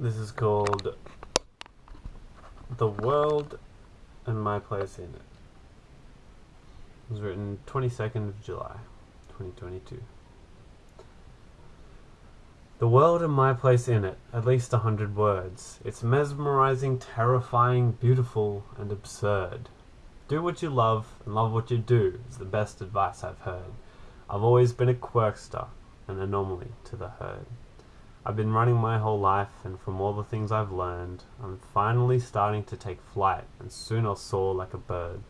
This is called The World and My Place in It. It was written 22nd of July, 2022. The world and my place in it, at least a hundred words. It's mesmerizing, terrifying, beautiful, and absurd. Do what you love and love what you do is the best advice I've heard. I've always been a quirkster, an anomaly to the herd. I've been running my whole life, and from all the things I've learned, I'm finally starting to take flight, and soon I'll soar like a bird.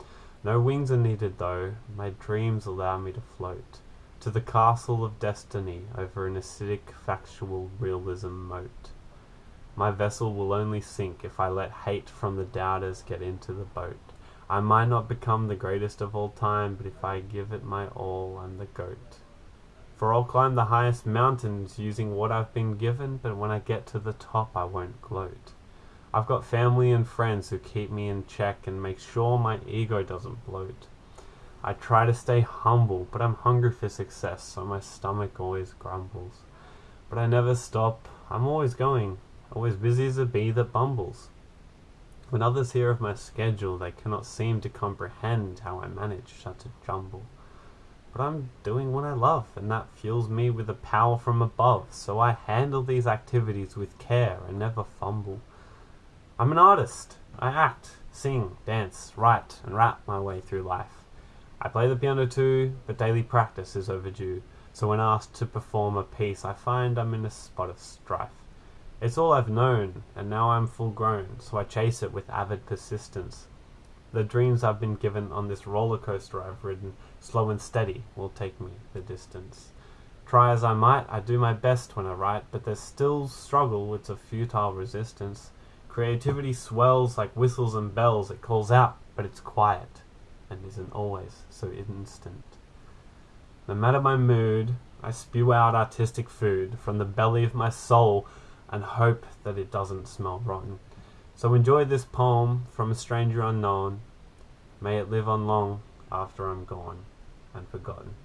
No wings are needed though, my dreams allow me to float to the castle of destiny over an acidic factual realism moat. My vessel will only sink if I let hate from the doubters get into the boat. I might not become the greatest of all time, but if I give it my all, I'm the goat. For I'll climb the highest mountains using what I've been given, but when I get to the top, I won't gloat. I've got family and friends who keep me in check and make sure my ego doesn't bloat. I try to stay humble, but I'm hungry for success, so my stomach always grumbles. But I never stop, I'm always going, always busy as a bee that bumbles. When others hear of my schedule, they cannot seem to comprehend how I manage such a jumble. But I'm doing what I love, and that fuels me with a power from above, so I handle these activities with care and never fumble. I'm an artist. I act, sing, dance, write, and rap my way through life. I play the piano too, but daily practice is overdue, so when asked to perform a piece, I find I'm in a spot of strife. It's all I've known, and now I'm full grown, so I chase it with avid persistence. The dreams I've been given on this roller coaster I've ridden, slow and steady, will take me the distance. Try as I might, I do my best when I write, but there's still struggle, it's a futile resistance. Creativity swells like whistles and bells, it calls out, but it's quiet, and isn't always so instant. No matter my mood, I spew out artistic food from the belly of my soul and hope that it doesn't smell rotten. So enjoy this poem from a stranger unknown. May it live on long after I'm gone and forgotten.